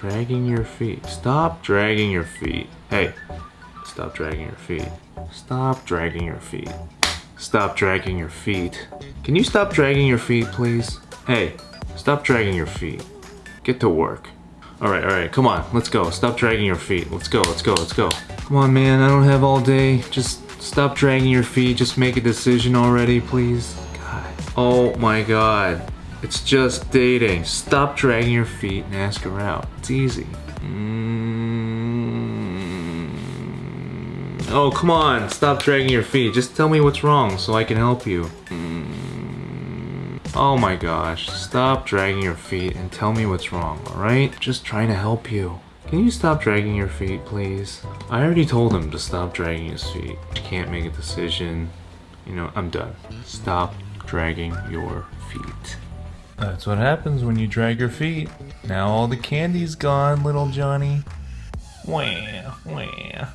Dragging your feet. Stop dragging your feet. Hey, stop dragging your feet. Stop dragging your feet. Stop dragging your feet. Can you stop dragging your feet, please? Hey, stop dragging your feet. Get to work. Alright, alright, come on, let's go. Stop dragging your feet. Let's go, let's go, let's go. Come on, man, I don't have all day. Just stop dragging your feet. Just make a decision already, please. God. Oh my god. It's just dating. Stop dragging your feet and ask her out. It's easy. Mm. Oh, come on. Stop dragging your feet. Just tell me what's wrong so I can help you. Mm. Oh my gosh. Stop dragging your feet and tell me what's wrong, alright? Just trying to help you. Can you stop dragging your feet, please? I already told him to stop dragging his feet. He can't make a decision. You know, I'm done. Stop dragging your feet. That's what happens when you drag your feet. Now all the candy's gone, little Johnny. Wah, wah.